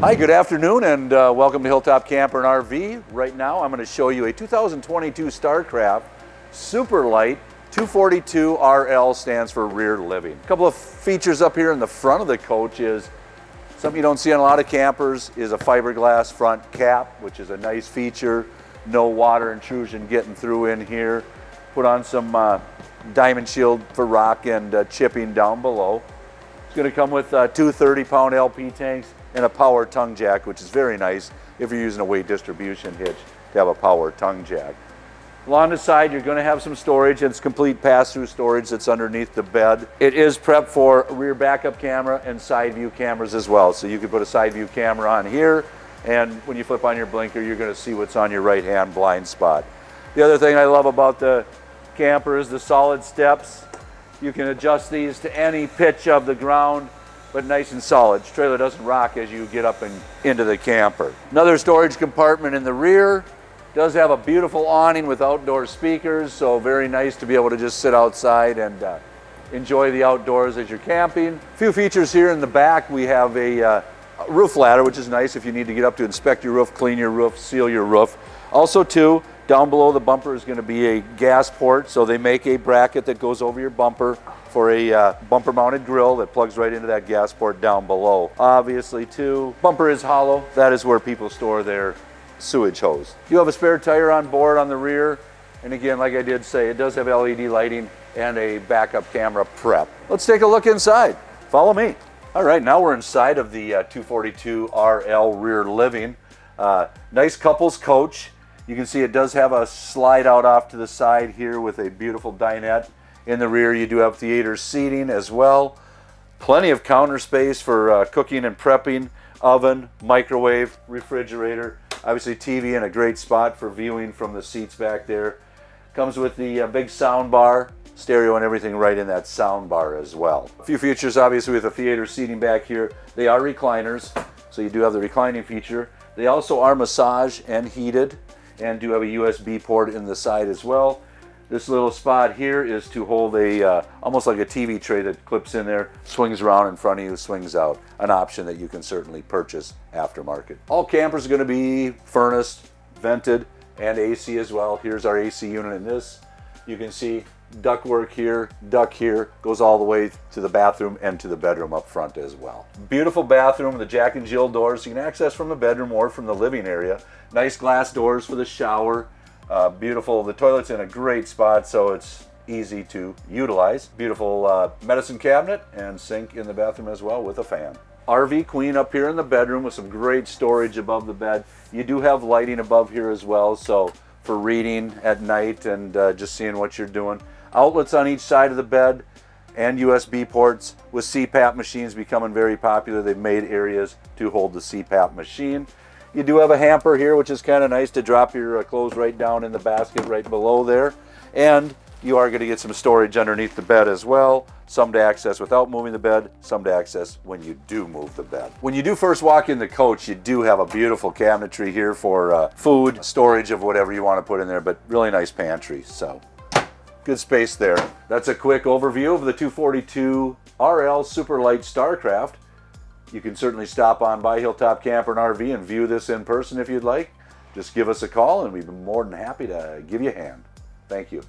Hi, good afternoon and uh, welcome to Hilltop Camper and RV. Right now I'm going to show you a 2022 StarCraft Super Lite 242 RL stands for rear living. A couple of features up here in the front of the coach is something you don't see on a lot of campers is a fiberglass front cap, which is a nice feature. No water intrusion getting through in here. Put on some uh, diamond shield for rock and uh, chipping down below. It's going to come with uh, two 30 pound LP tanks and a power tongue jack, which is very nice if you're using a weight distribution hitch to have a power tongue jack. Along the side, you're going to have some storage. It's complete pass-through storage that's underneath the bed. It is prepped for rear backup camera and side view cameras as well. So you could put a side view camera on here, and when you flip on your blinker, you're going to see what's on your right-hand blind spot. The other thing I love about the camper is the solid steps. You can adjust these to any pitch of the ground, but nice and solid. The trailer doesn't rock as you get up and into the camper. Another storage compartment in the rear. Does have a beautiful awning with outdoor speakers, so very nice to be able to just sit outside and uh, enjoy the outdoors as you're camping. A few features here in the back. We have a uh, roof ladder, which is nice if you need to get up to inspect your roof, clean your roof, seal your roof. Also too, down below the bumper is going to be a gas port, so they make a bracket that goes over your bumper for a uh, bumper mounted grill that plugs right into that gas port down below. Obviously too, bumper is hollow. That is where people store their sewage hose. You have a spare tire on board on the rear. And again, like I did say, it does have LED lighting and a backup camera prep. Let's take a look inside. Follow me. All right, now we're inside of the uh, 242 RL rear living. Uh, nice couples coach. You can see it does have a slide out off to the side here with a beautiful dinette. In the rear, you do have theater seating as well. Plenty of counter space for uh, cooking and prepping, oven, microwave, refrigerator, Obviously TV in a great spot for viewing from the seats back there. Comes with the uh, big sound bar, stereo and everything right in that sound bar as well. A few features obviously with the theater seating back here. They are recliners, so you do have the reclining feature. They also are massage and heated and do have a USB port in the side as well. This little spot here is to hold a, uh, almost like a TV tray that clips in there, swings around in front of you, swings out. An option that you can certainly purchase aftermarket. All campers are gonna be furnace, vented, and AC as well. Here's our AC unit in this. You can see duct work here, duct here, goes all the way to the bathroom and to the bedroom up front as well. Beautiful bathroom, the Jack and Jill doors you can access from the bedroom or from the living area. Nice glass doors for the shower, uh, beautiful, the toilet's in a great spot, so it's easy to utilize. Beautiful uh, medicine cabinet and sink in the bathroom as well with a fan. RV Queen up here in the bedroom with some great storage above the bed. You do have lighting above here as well, so for reading at night and uh, just seeing what you're doing. Outlets on each side of the bed and USB ports with CPAP machines becoming very popular. They've made areas to hold the CPAP machine. You do have a hamper here, which is kind of nice to drop your uh, clothes right down in the basket right below there. And you are going to get some storage underneath the bed as well. Some to access without moving the bed, some to access when you do move the bed. When you do first walk in the coach, you do have a beautiful cabinetry here for uh, food, storage of whatever you want to put in there, but really nice pantry. So good space there. That's a quick overview of the 242 RL Superlite Starcraft. You can certainly stop on by Hilltop Camper and RV and view this in person if you'd like. Just give us a call and we'd be more than happy to give you a hand. Thank you.